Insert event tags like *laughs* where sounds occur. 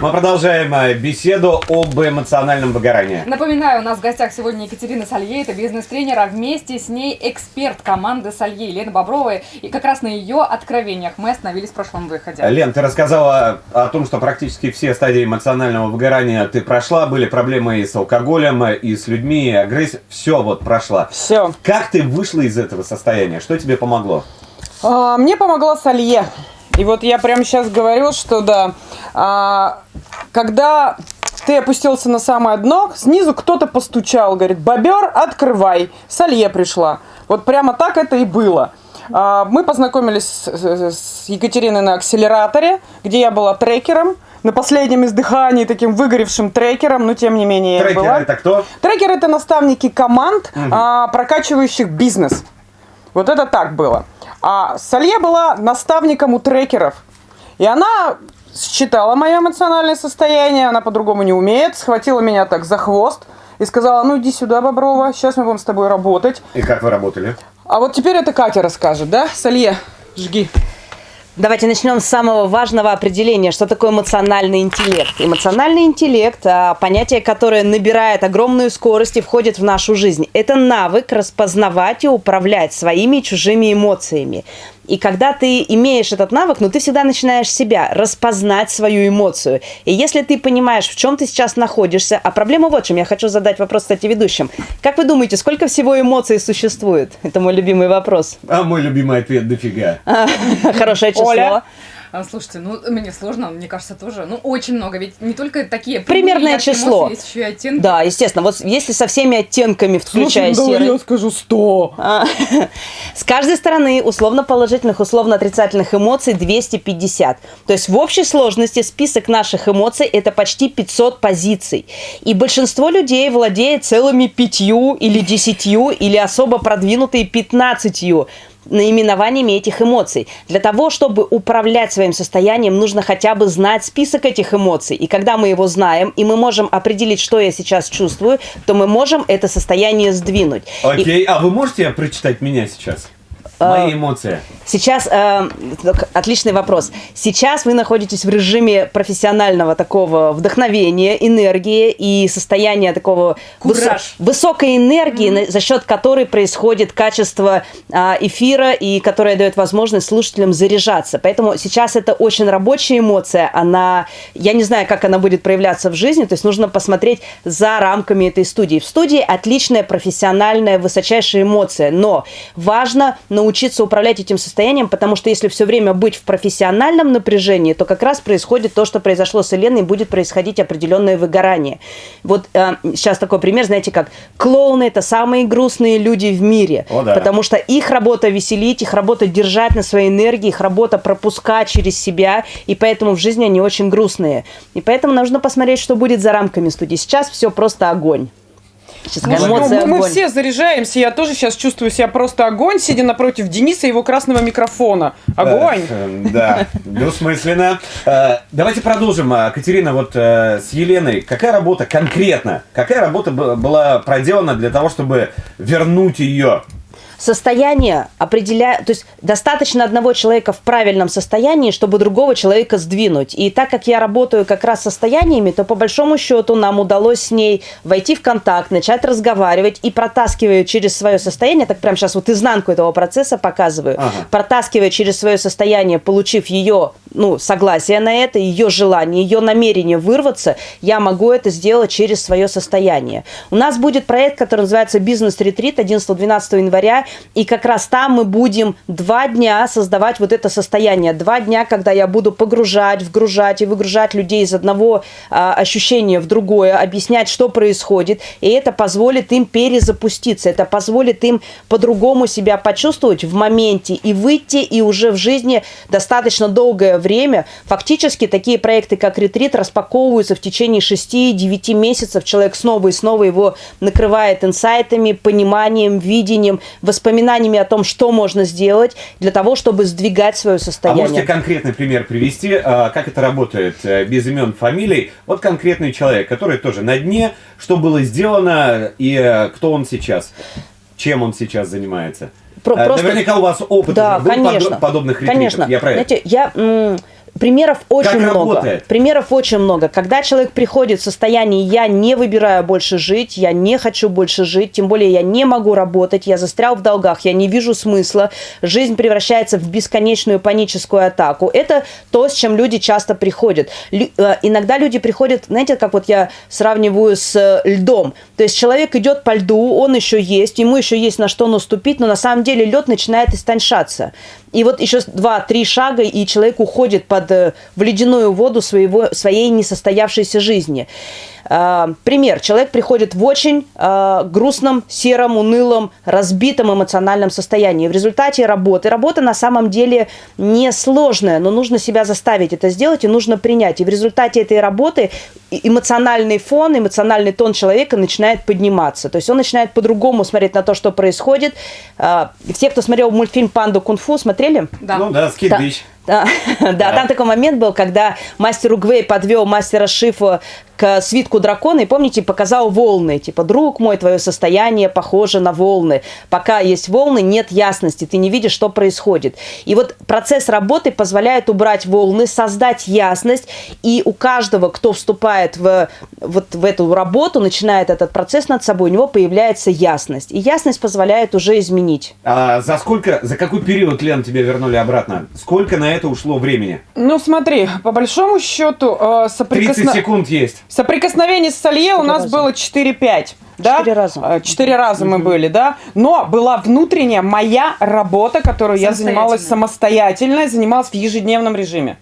Мы продолжаем э, беседу об эмоциональном выгорании. Напоминаю, у нас в гостях сегодня Екатерина Салье, это бизнес-тренер, а вместе с ней эксперт команды Салье, Лена Боброва. И как раз на ее откровениях мы остановились в прошлом выходе. Лен, ты рассказала о том, что практически все стадии эмоционального выгорания ты прошла. Были проблемы и с алкоголем, и с людьми, и агрессией. Все вот прошла. Все. Как ты вышла из этого состояния? Что тебе помогло? А, мне помогла Салье. И вот я прямо сейчас говорю, что да, а, когда ты опустился на самое дно, снизу кто-то постучал, говорит, бобер, открывай. Салье пришла. Вот прямо так это и было. А, мы познакомились с, с Екатериной на акселераторе, где я была трекером на последнем издыхании, таким выгоревшим трекером, но тем не менее Трекеры я была. это кто? Трекеры это наставники команд, а, прокачивающих бизнес. Вот это так было. А Салье была наставником у трекеров. И она считала мое эмоциональное состояние, она по-другому не умеет, схватила меня так за хвост и сказала, ну иди сюда, Боброва, сейчас мы будем с тобой работать. И как вы работали? А вот теперь это Катя расскажет, да? Салье, жги. Давайте начнем с самого важного определения, что такое эмоциональный интеллект. Эмоциональный интеллект а, – понятие, которое набирает огромную скорость и входит в нашу жизнь. Это навык распознавать и управлять своими и чужими эмоциями. И когда ты имеешь этот навык, ну ты всегда начинаешь себя распознать свою эмоцию. И если ты понимаешь, в чем ты сейчас находишься, а проблема вот в чем, я хочу задать вопрос, кстати, ведущим. Как вы думаете, сколько всего эмоций существует? Это мой любимый вопрос. А мой любимый ответ – дофига. *laughs* Хорошее число. Оля? А, Слушайте, ну мне сложно, мне кажется, тоже. Ну, очень много. Ведь не только такие Примерное число. эмоции, есть еще и оттенки. Да, естественно. Вот если со всеми оттенками, включая Слушай, ну, серый. я скажу 100. А, *laughs* С каждой стороны условно положительных, условно отрицательных эмоций 250. То есть в общей сложности список наших эмоций это почти 500 позиций. И большинство людей владеет целыми пятью или десятью или особо продвинутые 15 наименованиями этих эмоций. Для того, чтобы управлять своим состоянием, нужно хотя бы знать список этих эмоций. И когда мы его знаем, и мы можем определить, что я сейчас чувствую, то мы можем это состояние сдвинуть. И- Окей, а вы можете прочитать меня сейчас? Мои эмоции. Сейчас, э, отличный вопрос. Сейчас вы находитесь в режиме профессионального такого вдохновения, энергии и состояния такого Кураж. высокой энергии, на- за счет которой происходит качество а, эфира и которая дает возможность слушателям заряжаться. Поэтому сейчас это очень рабочая эмоция. Она, я не знаю, как она будет проявляться в жизни, то есть нужно посмотреть за рамками этой студии. В студии отличная профессиональная высочайшая эмоция, но важно научиться управлять этим состоянием, потому что если все время быть в профессиональном напряжении, то как раз происходит то, что произошло с Еленой, и будет происходить определенное выгорание. Вот э, сейчас такой пример, знаете, как клоуны – это самые грустные люди в мире, О, да. потому что их работа веселить, их работа держать на своей энергии, их работа пропускать через себя, и поэтому в жизни они очень грустные. И поэтому нужно посмотреть, что будет за рамками студии. Сейчас все просто огонь. Сейчас Ну, эмоции мы, мы огонь. все заряжаемся. Я тоже сейчас чувствую себя просто огонь, сидя напротив Дениса и его красного микрофона. Огонь. Э, Да, двусмысленно. Э, Давайте продолжим. А, Катерина, вот э, с Еленой, какая работа конкретно, какая работа была проделана для того, чтобы вернуть ее? Состояние определяет, то есть достаточно одного человека в правильном состоянии, чтобы другого человека сдвинуть. И так как я работаю как раз состояниями, то по большому счету нам удалось с ней войти в контакт, начать разговаривать и протаскивая через свое состояние, так прям сейчас вот изнанку этого процесса показываю, Ага. протаскивая через свое состояние, получив ее ну, согласие на это, ее желание, ее намерение вырваться, я могу это сделать через свое состояние. У нас будет проект, который называется «Бизнес-ретрит» 11-12 января, и как раз там мы будем два дня создавать вот это состояние. Два дня, когда я буду погружать, вгружать и выгружать людей из одного а, ощущения в другое, объяснять, что происходит, и это позволит им перезапуститься, это позволит им по-другому себя почувствовать в моменте и выйти, и уже в жизни достаточно долгое время. Фактически такие проекты, как ретрит, распаковываются в течение 6-9 месяцев. Человек снова и снова его накрывает инсайтами, пониманием, видением, воспоминаниями о том, что можно сделать для того, чтобы сдвигать свое А состояние. можете конкретный пример привести, а, как это работает э, без имен, фамилий? Вот конкретный человек, который тоже на дне, что было сделано и э, кто он сейчас, чем он сейчас занимается. Про- Э, просто- Наверняка у вас опыт Да, был конечно. подо- подобных ретритов. Конечно. Я про это. Знаете, я примеров очень Как много. работает? Примеров очень много. Когда человек приходит в состояние «я не выбираю больше жить», «я не хочу больше жить», тем более «я не могу работать», «я застрял в долгах», «я не вижу смысла», жизнь превращается в бесконечную паническую атаку. Это то, с чем люди часто приходят. Лю- э, иногда люди приходят, знаете, как вот я сравниваю с э, льдом. То есть человек идет по льду, он еще есть, ему еще есть на что наступить, но на самом деле лед начинает истончаться. И вот еще два-три шага, и человек уходит под, э, в ледяную воду своего, своей несостоявшейся жизни. А, Пример. Человек приходит в очень а, грустном, сером, унылом, разбитом эмоциональном состоянии. В результате работы. Работа на самом деле несложная, но нужно себя заставить это сделать и нужно принять. И в результате этой работы эмоциональный фон, эмоциональный тон человека начинает подниматься. То есть он начинает по-другому смотреть на то, что происходит. А, Все, кто смотрел мультфильм «Панда кунг-фу», смотрели? Да. Ну да, скид *laughs* Да. Да, там такой момент был, когда мастер Угвей подвел мастера Шифа к свитку дракона, и помните, показал волны. Типа, друг мой, твое состояние похоже на волны. Пока есть волны, нет ясности, ты не видишь, что происходит. И вот процесс работы позволяет убрать волны, создать ясность, и у каждого, кто вступает в, вот в эту работу, начинает этот процесс над собой, у него появляется ясность. И ясность позволяет уже изменить. А за сколько, за какой период, Лен, тебя вернули обратно? Сколько на это ушло времени? Ну смотри, по большому счету э, 30 соприкосна- секунд есть. соприкосновение с Салье у нас раза. было 4-5. Да? Четыре раза. Э, Четыре раза мы были, да. Но была внутренняя моя работа, которую я занималась самостоятельно, занималась в ежедневном режиме.